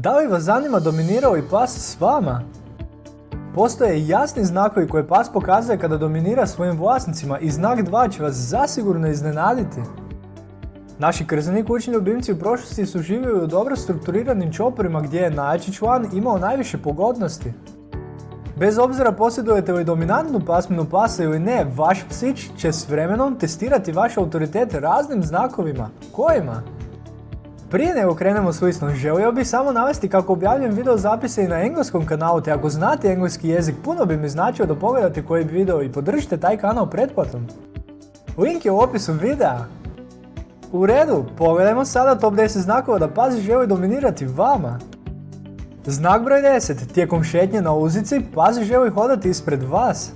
Da li vas zanima dominirao i pas s vama? Postoje jasni znakovi koje pas pokazuje kada dominira svojim vlasnicima i znak 2 će vas zasigurno iznenaditi. Naši krzani kućni ljubimci u prošlosti su živjeli u dobro strukturiranim čoporima gdje je najjači član imao najviše pogodnosti. Bez obzira posjedujete li dominantnu pasminu pasa ili ne, vaš psić će s vremenom testirati vaš autoritet raznim znakovima. Kojima? Prije nego krenemo s listom, želio bih samo navesti kako objavljujem video zapise i na engleskom kanalu, te ako znate engleski jezik, puno bi mi značio da pogledate koji video i podržite taj kanal pretplatom. Link je u opisu videa. U redu, pogledajmo sada top 10 znakova da pas želi dominirati vama. Znak broj 10. Tijekom šetnje na uzici, pas želi hodati ispred vas.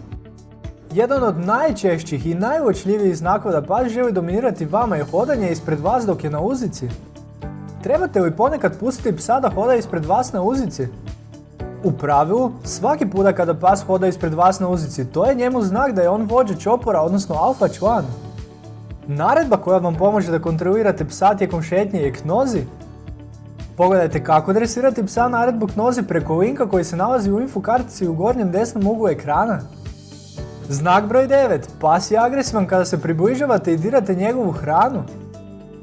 Jedan od najčešćih i najuočljivijih znakova da pas želi dominirati vama je hodanje ispred vas dok je na uzici. Trebate li ponekad pustiti psa da hoda ispred vas na uzici? U pravilu, svaki puta kada pas hoda ispred vas na uzici, to je njemu znak da je on vođa čopora, odnosno alfa član. Naredba koja vam pomože da kontrolirate psa tijekom šetnje je knozi. Pogledajte kako dresirati psa naredbu knozi preko linka koji se nalazi u info kartici u gornjem desnom uglu ekrana. Znak broj 9. Pas je agresivan kada se približavate i dirate njegovu hranu.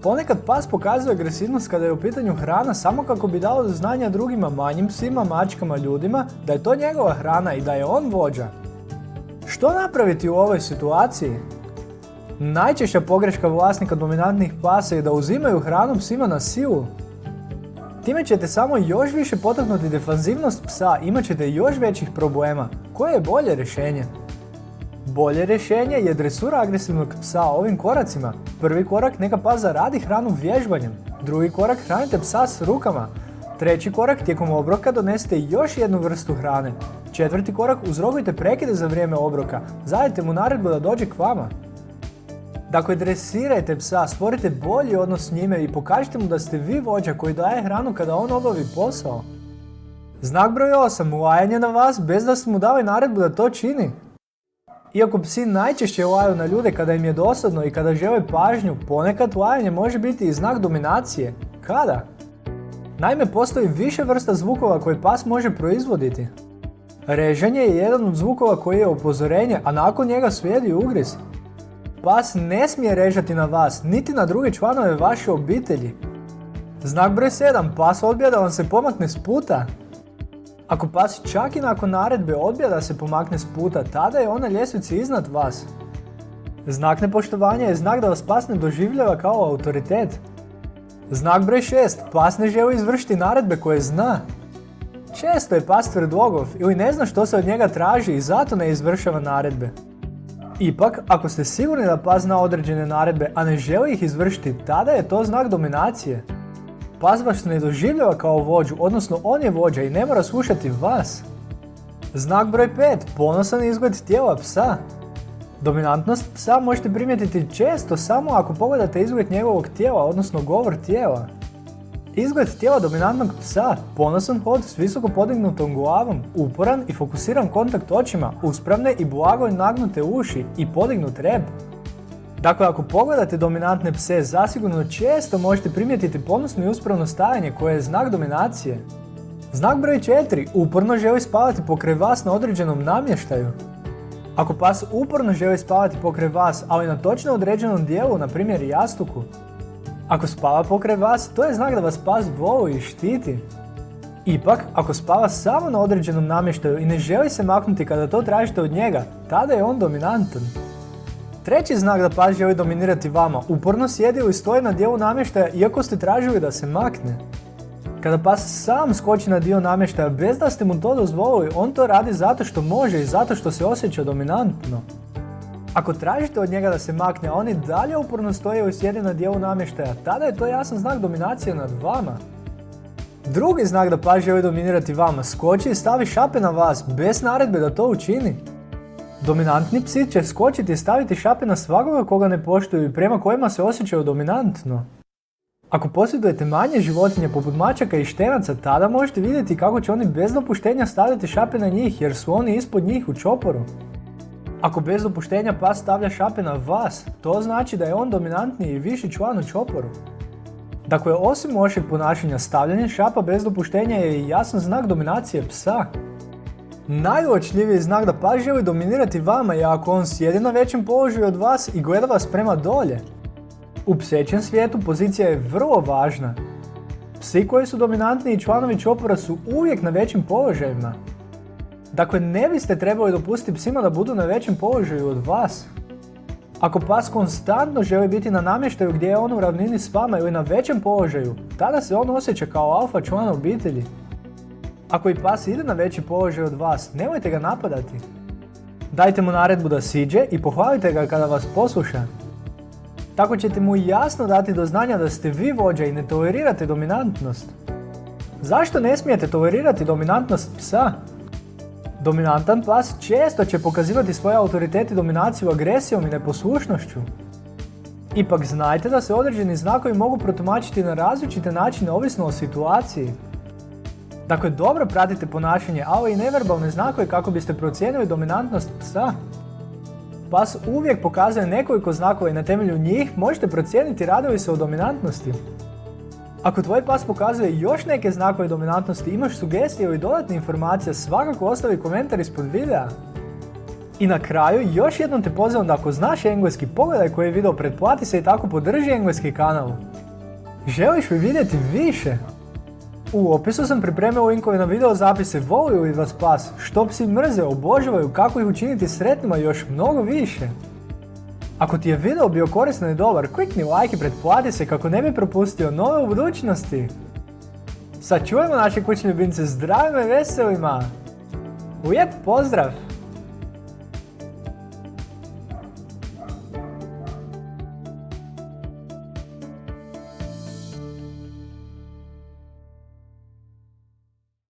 Ponekad pas pokazuje agresivnost kada je u pitanju hrana samo kako bi dao do znanja drugima manjim psima, mačkama, ljudima da je to njegova hrana i da je on vođa. Što napraviti u ovoj situaciji? Najčešća pogreška vlasnika dominantnih pasa je da uzimaju hranu psima na silu. Time ćete samo još više potaknuti defanzivnost psa, imat ćete još većih problema. Koje je bolje rješenje? Bolje rješenje je dresura agresivnog psa ovim koracima. Prvi korak neka pas zaradi hranu vježbanjem. Drugi korak hranite psa s rukama. Treći korak tijekom obroka donesete još jednu vrstu hrane. Četvrti korak uzrogujte prekide za vrijeme obroka. Zadajte mu naredbu da dođe k vama. Dakle, dresirajte psa, stvorite bolji odnos s njime i pokažite mu da ste vi vođa koji daje hranu kada on obavi posao. Znak broj 8. Lajanje na vas bez da ste mu dali naredbu da to čini. Iako psi najčešće laju na ljude kada im je dosadno i kada žele pažnju, ponekad lajanje može biti i znak dominacije. Kada? Naime, postoji više vrsta zvukova koje pas može proizvoditi. Reženje je jedan od zvukova koji je upozorenje, a nakon njega slijedi ugriz. Pas ne smije režati na vas, niti na druge članove vaše obitelji. Znak broj 7. Pas odbija da vam se pomakne s puta. Ako pas čak i nakon naredbe odbija da se pomakne s puta, tada je on na ljestvici iznad vas. Znak nepoštovanja je znak da vas pas ne doživljava kao autoritet. Znak broj 6. Pas ne želi izvršiti naredbe koje zna. Često je pas tvrdogov ili ne zna što se od njega traži i zato ne izvršava naredbe. Ipak, ako ste sigurni da pas zna određene naredbe, a ne želi ih izvršiti, tada je to znak dominacije. Pas vas ne doživljava kao vođu, odnosno on je vođa i ne mora slušati vas. Znak broj 5. Ponosan izgled tijela psa. Dominantnost psa možete primijetiti često samo ako pogledate izgled njegovog tijela, odnosno govor tijela. Izgled tijela dominantnog psa, ponosan hod s visoko podignutom glavom, uporan i fokusiran kontakt očima, uspravne i blago nagnute uši i podignut rep. Dakle, ako pogledate dominantne pse, zasigurno često možete primijetiti ponosno i uspravno stajanje koje je znak dominacije. Znak broj 4. Uporno želi spavati pokraj vas na određenom namještaju. Ako pas uporno želi spavati pokraj vas, ali na točno određenom dijelu, na primjer jastuku, ako spava pokraj vas, to je znak da vas pas voli i štiti. Ipak, ako spava samo na određenom namještaju i ne želi se maknuti kada to tražite od njega, tada je on dominantan. Treći znak da pas želi dominirati vama, uporno sjedi ili stoji na dijelu namještaja iako ste tražili da se makne. Kada pas sam skoči na dio namještaja bez da ste mu to dozvolili, on to radi zato što može i zato što se osjeća dominantno. Ako tražite od njega da se makne, a on i dalje uporno stoji ili sjedi na dijelu namještaja, tada je to jasan znak dominacije nad vama. Drugi znak da pas želi dominirati vama, skoči i stavi šape na vas, bez naredbe da to učini. Dominantni psi će skočiti i staviti šape na svakoga koga ne poštuju i prema kojima se osjećaju dominantno. Ako posjedujete manje životinje poput mačaka i štenaca, tada možete vidjeti kako će oni bez dopuštenja staviti šape na njih jer su oni ispod njih u čoporu. Ako bez dopuštenja pas stavlja šape na vas, to znači da je on dominantniji i viši član u čoporu. Dakle, osim lošeg ponašanja stavljanje šapa bez dopuštenja je i jasan znak dominacije psa. Najuočljiviji znak da pas želi dominirati vama je ako on sjedi na većem položaju od vas i gleda vas prema dolje. U psećem svijetu pozicija je vrlo važna. Psi koji su dominantni i članovi čopora su uvijek na većim položajima. Dakle, ne biste trebali dopustiti psima da budu na većem položaju od vas. Ako pas konstantno želi biti na namještaju gdje je on u ravnini s vama ili na većem položaju, tada se on osjeća kao alfa član obitelji. Ako i pas ide na veći položaj od vas, nemojte ga napadati. Dajte mu naredbu da siđe i pohvalite ga kada vas posluša. Tako ćete mu jasno dati do znanja da ste vi vođa i ne tolerirate dominantnost. Zašto ne smijete tolerirati dominantnost psa? Dominantan pas često će pokazivati svoje autoritet i dominaciju agresijom i neposlušnošću. Ipak znajte da se određeni znakovi mogu protumačiti na različite načine ovisno o situaciji. Dakle, dobro pratite ponašanje, ali i neverbalne znakove kako biste procijenili dominantnost psa. Pas uvijek pokazuje nekoliko znakova i na temelju njih možete procijeniti radi se o dominantnosti. Ako tvoj pas pokazuje još neke znakove dominantnosti, imaš sugestije ili dodatne informacije, svakako ostavi komentar ispod videa. I na kraju, još jednom te pozivam da ako znaš engleski, pogledaj koji je video, pretplati se i tako podrži engleski kanal. Želiš li vidjeti više? U opisu sam pripremio linkove na video zapise volio li vas pas, što psi mrze, obožavaju, kako ih učiniti sretnima i još mnogo više. Ako ti je video bio koristan i dobar, klikni like i pretplati se kako ne bi propustio nove u budućnosti. Sačuvajmo naše kućne ljubimce zdravima i veselima. Lijep pozdrav!